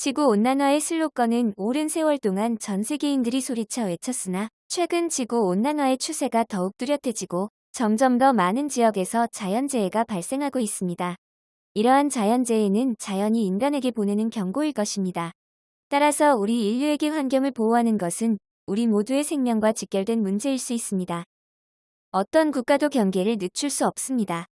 지구온난화의 슬로건은 오랜 세월 동안 전 세계인들이 소리쳐 외쳤으나 최근 지구온난화의 추세가 더욱 뚜렷해지고 점점 더 많은 지역에서 자연재해가 발생하고 있습니다. 이러한 자연재해는 자연이 인간에게 보내는 경고일 것입니다. 따라서 우리 인류에게 환경을 보호하는 것은 우리 모두의 생명과 직결된 문제일 수 있습니다. 어떤 국가도 경계를 늦출 수 없습니다.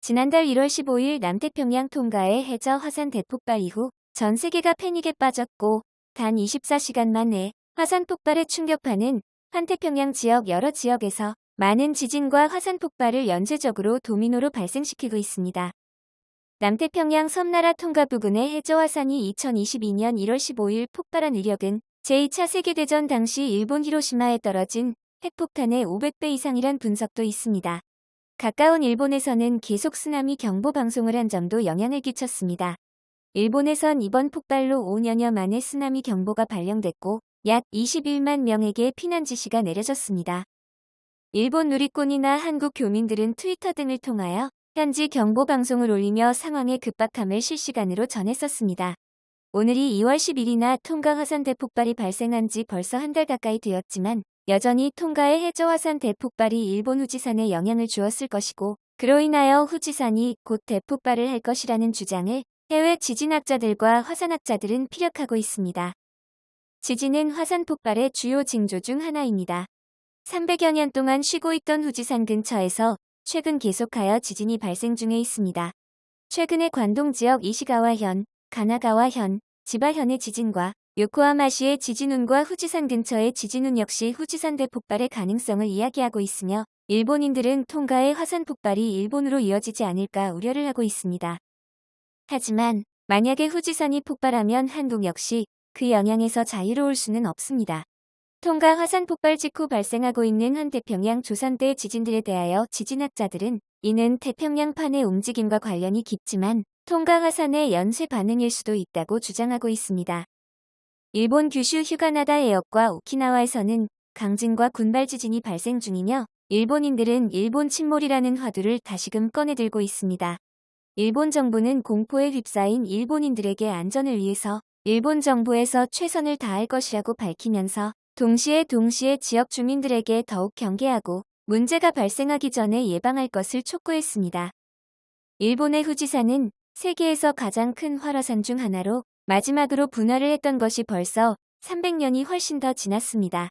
지난달 1월 15일 남태평양 통가의 해저 화산 대폭발 이후 전 세계가 패닉에 빠졌고 단 24시간 만에 화산 폭발에 충격파는 환태평양 지역 여러 지역에서 많은 지진과 화산 폭발을 연쇄적으로 도미노로 발생시키고 있습니다. 남태평양 섬나라 통가 부근의 해저 화산이 2022년 1월 15일 폭발한 이력은 제2차 세계대전 당시 일본 히로시마에 떨어진 핵폭탄의 500배 이상이란 분석도 있습니다. 가까운 일본에서는 계속 쓰나미 경보 방송을 한 점도 영향을 끼쳤습니다. 일본에선 이번 폭발로 5년여 만에 쓰나미 경보가 발령됐고 약 21만 명에게 피난 지시가 내려졌습니다. 일본 누리꾼이나 한국 교민들은 트위터 등을 통하여 현지 경보 방송을 올리며 상황의 급박함을 실시간으로 전했었습니다. 오늘이 2월 10일이나 통가 화산 대폭발이 발생한 지 벌써 한 달 가까이 되었지만 여전히 통가의 해저 화산 대폭발이 일본 후지산에 영향을 주었을 것이고 그로 인하여 후지산이 곧 대폭발을 할 것이라는 주장을 해외 지진학자들과 화산학자들은 피력하고 있습니다. 지진은 화산 폭발의 주요 징조 중 하나입니다. 300여 년 동안 쉬고 있던 후지산 근처에서 최근 계속하여 지진이 발생 중에 있습니다. 최근에 관동 지역 이시가와현, 가나가와현, 지바현의 지진과 요코하마시의 지진운과 후지산 근처의 지진운 역시 후지산 대폭발의 가능성을 이야기하고 있으며 일본인들은 통가의 화산 폭발이 일본으로 이어지지 않을까 우려를 하고 있습니다. 하지만 만약에 후지산이 폭발하면 한국 역시 그 영향에서 자유로울 수는 없습니다. 통가 화산 폭발 직후 발생하고 있는 한태평양 조선대 지진들에 대하여 지진학자들은 이는 태평양판의 움직임과 관련이 깊지만 통가 화산의 연쇄 반응일 수도 있다고 주장하고 있습니다. 일본 규슈 휴가나다 해역과 오키나와에서는 강진과 군발 지진이 발생 중이며 일본인들은 일본 침몰이라는 화두를 다시금 꺼내들고 있습니다. 일본 정부는 공포에 휩싸인 일본인들에게 안전을 위해서 일본 정부에서 최선을 다할 것이라고 밝히면서 동시에 동시에 지역 주민들에게 더욱 경계하고 문제가 발생하기 전에 예방할 것을 촉구했습니다. 일본의 후지산은 세계에서 가장 큰 활화산 중 하나로 마지막으로 분화를 했던 것이 벌써 300년이 훨씬 더 지났습니다.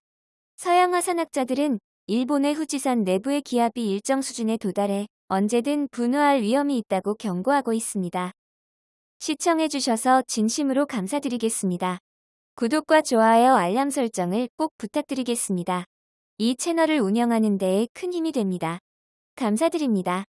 서양 화산학자들은 일본의 후지산 내부의 기압이 일정 수준에 도달해 언제든 분화할 위험이 있다고 경고하고 있습니다. 시청해주셔서 진심으로 감사드리겠습니다. 구독과 좋아요 알람 설정을 꼭 부탁드리겠습니다. 이 채널을 운영하는 데에 큰 힘이 됩니다. 감사드립니다.